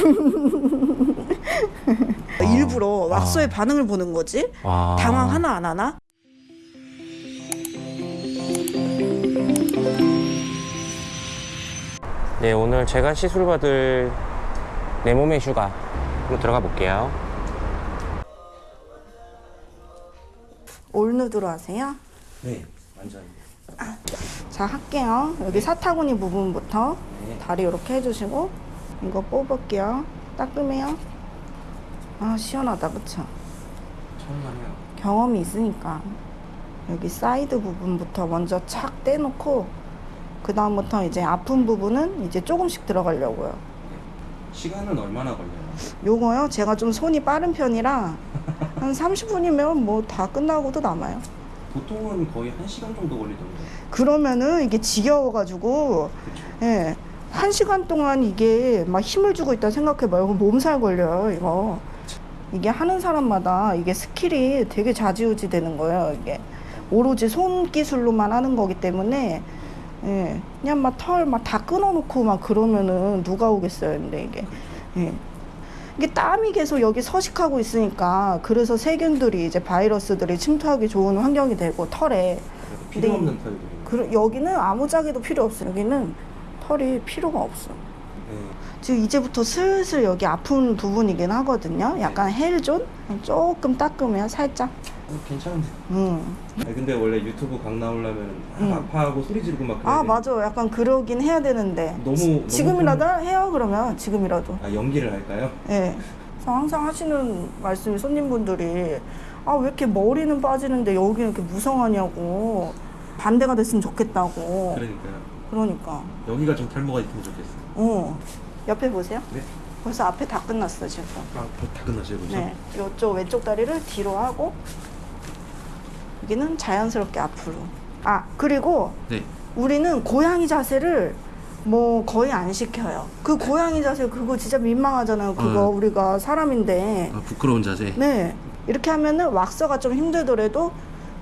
일부러 왁서의 반응을 보는 거지. 아. 당황 하나 안 하나? 네, 오늘 제가 시술 받을 내 몸의 휴가 한번 들어가 볼게요. 올누드로 하세요. 네, 완전. 자 할게요. 여기 사타구니 부분부터 네. 다리 이렇게 해주시고 이거 뽑을게요. 따끔해요. 아 시원하다 그쵸? 하네요. 경험이 있으니까 여기 사이드 부분부터 먼저 착 떼놓고 그 다음부터 이제 아픈 부분은 이제 조금씩 들어가려고요. 시간은 얼마나 걸려요? 요거요 제가 좀 손이 빠른 편이라 한 30분이면 뭐 다 끝나고도 남아요. 보통은 거의 1시간 정도 걸리던데. 그러면은 이게 지겨워가지고 그렇죠. 예. 한 시간 동안 이게 막 힘을 주고 있다 생각해봐요. 몸살 걸려요, 이거. 이게 하는 사람마다 이게 skill이 되게 좌지우지 되는 거예요, 이게. 오로지 손 기술로만 하는 거기 때문에, 예. 그냥 막 털 막 다 끊어놓고 막 그러면은 누가 오겠어요, 근데 이게. 예. 이게 땀이 계속 여기 서식하고 있으니까 그래서 세균들이 이제 바이러스들이 침투하기 좋은 환경이 되고 털에 필요 네. 없는 털들이. 그, 여기는 아무짝에도 필요 없어. 여기는 털이 필요가 없어. 네. 지금 이제부터 슬슬 여기 아픈 부분이긴 하거든요. 약간 헬존? 조금 따끔해요, 살짝. 어, 괜찮은데. 음. 아니, 근데 원래 유튜브 강 나오려면 음. 아파하고 소리 지르고 막 그래야 아, 되는데 맞아. 약간 그러긴 해야 되는데. 너무 지- 너무 지금이라도 해요, 그러면. 지금이라도. 아 연기를 할까요? 예. 그래서 항상 하시는 말씀이 손님분들이 아, 왜 이렇게 머리는 빠지는데 여기는 이렇게 무성하냐고. 반대가 됐으면 좋겠다고. 그러니까요. 그러니까. 여기가 좀 탈모가 있으면 좋겠어요. 어. 옆에 보세요. 네. 벌써 앞에 다 끝났어, 지금. 아, 다 끝났어요, 벌써? 네, 이쪽 왼쪽 다리를 뒤로 하고 여기는 자연스럽게 앞으로. 아 그리고 네. 우리는 고양이 자세를 뭐 거의 안 시켜요. 그 고양이 자세 그거 진짜 민망하잖아요. 그거 어. 우리가 사람인데. 아, 부끄러운 자세. 네, 이렇게 하면은 왁서가 좀 힘들더라도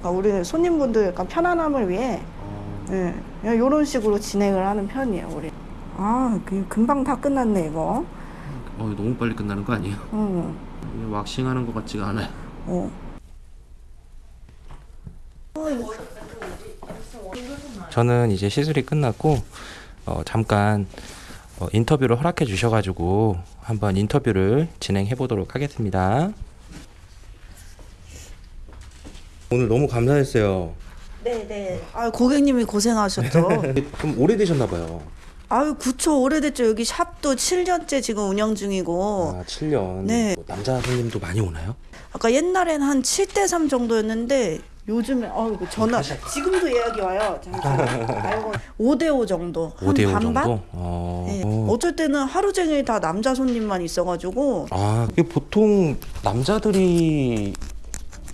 그러니까 우리 손님분들 약간 편안함을 위해 어, 네, 이런 식으로 진행을 하는 편이에요. 우리. 아, 그 금방 다 끝났네 이거. 어, 너무 빨리 끝나는 거 아니에요? 응. 왁싱하는 것 같지가 않아요. 어. 저는 이제 시술이 끝났고 어, 잠깐 어, 인터뷰를 허락해 주셔가지고 한번 인터뷰를 진행해 보도록 하겠습니다. 오늘 너무 감사했어요. 네, 네. 아, 고객님이 고생하셨죠. 좀 오래되셨나 봐요. 아유, 구초 오래됐죠. 여기 샵도 7년째 지금 운영 중이고. 아, 7년. 네. 뭐 남자 손님도 많이 오나요? 아까 옛날엔 한 7대 3 정도였는데 요즘에 아이고 전화 지금도 예약이 와요. 잠시만요. 아이고 5대 5 정도. 한 5대 5 반반? 정도? 어. 네. 어. 어쩔 때는 하루 종일 다 남자 손님만 있어가지고 아, 이게 보통 남자들이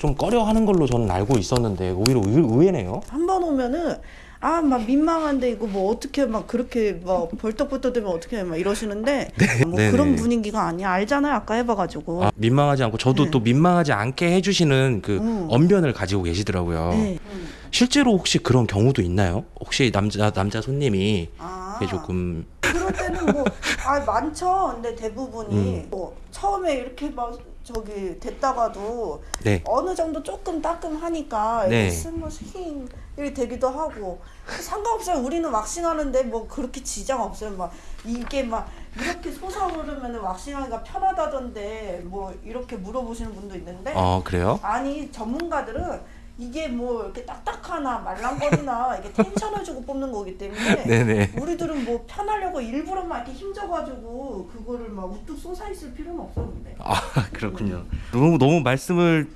좀 꺼려하는 걸로 저는 알고 있었는데 오히려 의, 의외네요. 한 번 오면은 아 막 민망한데 이거 뭐 어떻게 막 그렇게 막 벌떡벌떡 되면 어떻게 막 이러시는데 뭐 네네. 그런 분위기가 아니야 알잖아요 아까 해봐가지고 아, 민망하지 않고 저도 네. 또 민망하지 않게 해주시는 그 음. 언변을 가지고 계시더라고요. 네. 실제로 혹시 그런 경우도 있나요? 혹시 남자 남자 손님이 아. 조금 그럴 때는 뭐 아 많죠. 근데 대부분이 음. 뭐 처음에 이렇게 막 저기 됐다가도 네. 어느 정도 조금 따끔하니까 네. 이렇게 되기도 하고 상관없어요. 우리는 왁싱하는데 뭐 그렇게 지장 없어요. 막 이게 막 이렇게 솟아오르면 왁싱하기가 편하다던데 뭐 이렇게 물어보시는 분도 있는데 어 그래요? 아니 전문가들은 이게 뭐 이렇게 딱딱하나 말랑거리나 이게 tension을 주고 뽑는 거기 때문에 네네. 우리들은 뭐 편하려고 일부러 막 이렇게 힘줘가지고 그거를 막 우뚝 솟아 있을 필요는 없어 근데 아 그렇군요. 너무 너무 말씀을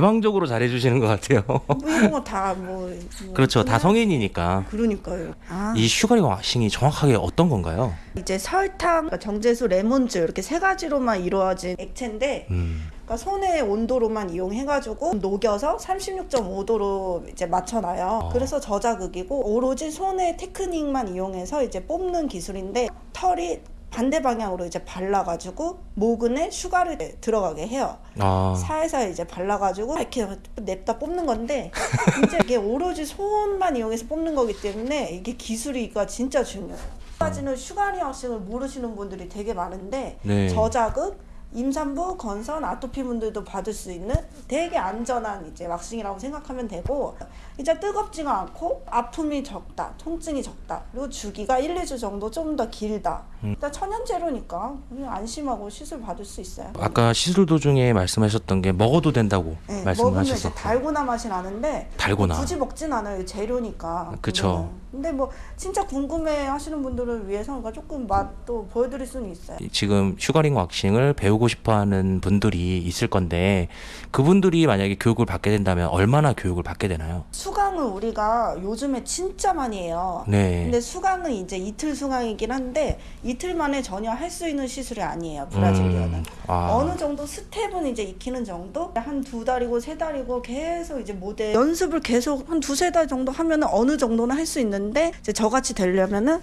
개방적으로 잘해주시는 것 같아요. 뭐 이런 거 다 뭐 그렇죠. 다 성인이니까. 그러니까요 아 이 sugaring 왁싱이 정확하게 어떤 건가요? 이제 설탕 그러니까 정제수 레몬즙 이렇게 세 가지로만 이루어진 액체인데 음. 그러니까 손의 온도로만 이용해가지고 녹여서 36.5도로 이제 맞춰놔요. 어. 그래서 저자극이고 오로지 손의 테크닉만 이용해서 이제 뽑는 기술인데 털이 반대 방향으로 이제 발라가지고 모근에 sugar를 들어가게 해요. 아. 살살 이제 발라가지고 이렇게 냅다 뽑는 건데 이제 이게 오로지 손만 이용해서 뽑는 거기 때문에 이게 기술이가 진짜 중요해요. 까지는 sugaring 왁싱을 모르시는 분들이 되게 많은데 네. 저자극, 임산부, 건선, 아토피 분들도 받을 수 있는 되게 안전한 이제 왁싱이라고 생각하면 되고 이제 뜨겁지가 않고 아픔이 적다, 통증이 적다, 그리고 주기가 1, 2주 정도 좀 더 길다. 음. 일단 천연재료니까 그냥 안심하고 시술 받을 수 있어요. 아까 시술 도중에 말씀하셨던 게 먹어도 된다고 네, 말씀을 먹으면 달고나 맛이 나는데 달고나. 굳이 먹진 않아요 재료니까 그쵸. 근데 뭐 진짜 궁금해 하시는 분들을 위해서 그러니까 조금 맛도 보여드릴 수는 있어요 지금 sugaring 왁싱을 배우고 싶어하는 분들이 있을 건데 그분들이 만약에 교육을 받게 된다면 얼마나 교육을 받게 되나요? 수강을 우리가 요즘에 진짜 많이 해요 네. 근데 수강은 이제 이틀 수강이긴 한데 이틀 만에 전혀 할 수 있는 시술이 아니에요 Brazilian은 음, 아. 어느 정도 스텝은 이제 익히는 정도 한 두 달이고 세 달이고 계속 이제 모델 연습을 계속 한 두세 달 정도 하면은 어느 정도는 할 수 있는 데 이제 저같이 되려면은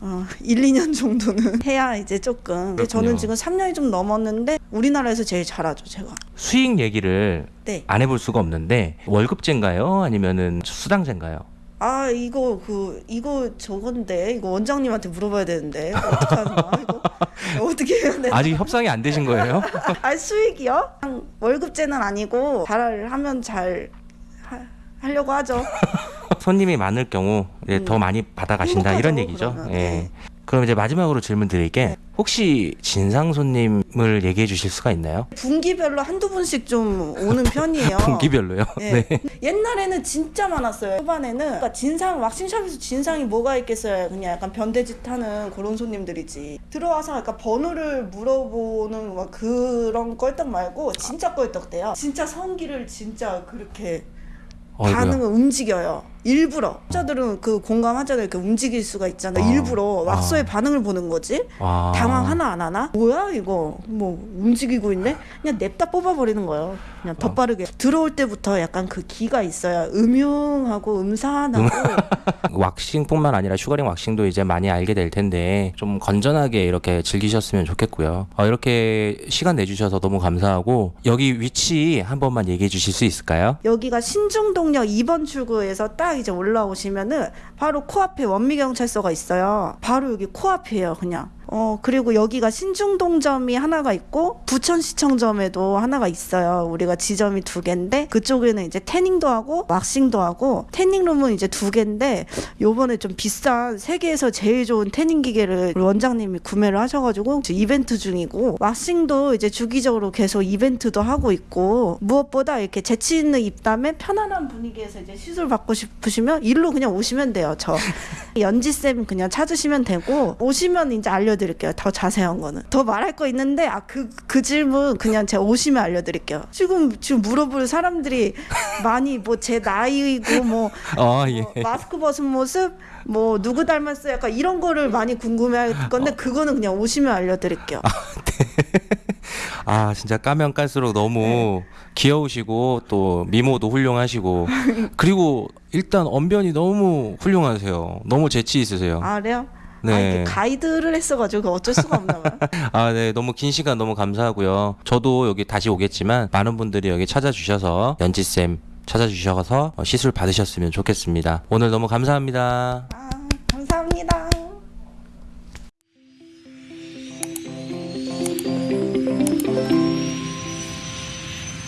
어, 1, 2년 정도는 해야 이제 조금 근데 저는 그렇군요. 지금 3년이 좀 넘었는데 우리나라에서 제일 잘하죠 제가 수익 얘기를 네. 안 해볼 수가 없는데 월급제인가요? 아니면은 수당제인가요? 아 이거 그 이거 저건데 이거 원장님한테 물어봐야 되는데 거야 이거 어떻게 해야 돼? 아직 협상이 안 되신 거예요? 아 수익이요? 월급제는 아니고 잘 하면 잘 하, 하려고 하죠. 손님이 많을 경우 이제 음. 더 많이 받아가신다 이런 얘기죠. 그러면. 예. 네. 그럼 이제 마지막으로 질문 드릴게 혹시 진상 손님을 얘기해 주실 수가 있나요? 분기별로 한두 분씩 좀 오는 편이에요. 분기별로요? 네. 옛날에는 진짜 많았어요. 초반에는 그러니까 진상 왁싱샵에서 진상이 뭐가 있겠어요. 그냥 약간 변대짓 하는 그런 손님들이지. 들어와서 약간 번호를 물어보는 막 그런 껄떡 말고 진짜 껄떡대요. 진짜 성기를 진짜 그렇게. 반응을 움직여요. 일부러. 환자들은 그 공감하잖아요. 이렇게 움직일 수가 있잖아요. 아. 일부러 왁서의 아. 반응을 보는 거지. 아. 당황 하나 안 하나? 뭐야 이거 뭐 움직이고 있네? 그냥 냅다 뽑아버리는 거예요. 그냥 더 빠르게 들어올 때부터 약간 그 기가 있어야 음흉하고 음산하고 왁싱뿐만 아니라 sugaring 왁싱도 이제 많이 알게 될 텐데 좀 건전하게 이렇게 즐기셨으면 좋겠고요. 어, 이렇게 시간 내주셔서 너무 감사하고 여기 위치 한 번만 얘기해 주실 수 있을까요? 여기가 신중동역 2번 출구에서 딱 이제 올라오시면은 바로 코앞에 원미경찰서가 있어요. 바로 여기 코앞이에요, 그냥. 어, 그리고 여기가 신중동점이 하나가 있고 부천시청점에도 하나가 있어요. 우리가 지점이 두 개인데 그쪽에는 이제 태닝도 하고 왁싱도 하고 태닝룸은 이제 두 개인데 요번에 좀 비싼 세계에서 제일 좋은 태닝 기계를 원장님이 구매를 하셔가지고 이벤트 중이고 왁싱도 이제 주기적으로 계속 이벤트도 하고 있고 무엇보다 이렇게 재치 있는 입담에 편안한 분위기에서 이제 시술 받고 싶으시면 일로 그냥 오시면 돼요. 저 연지 쌤 그냥 찾으시면 되고 오시면 이제 알려 드릴게요. 더 자세한 거는 더 말할 거 있는데 아그그 질문 그냥 제가 오시면 알려드릴게요. 지금 지금 물어볼 사람들이 많이 뭐 제 나이고 뭐아 예. 뭐 마스크 벗은 모습 뭐 누구 닮았어 약간 이런 거를 많이 궁금해할 건데 그거는 그냥 오시면 알려드릴게요. 아 진짜 까면 깔수록 너무 네. 귀여우시고 또 미모도 훌륭하시고 그리고 일단 언변이 너무 훌륭하세요. 너무 재치 있으세요. 아 그래요? 네. 아, 이게 가이드를 했어가지고 어쩔 수가 없나 봐요. 아, 네. 너무 긴 시간 너무 감사하고요. 저도 여기 다시 오겠지만 많은 분들이 여기 찾아주셔서 연지쌤 찾아주셔서 어, 시술 받으셨으면 좋겠습니다. 오늘 너무 감사합니다. 아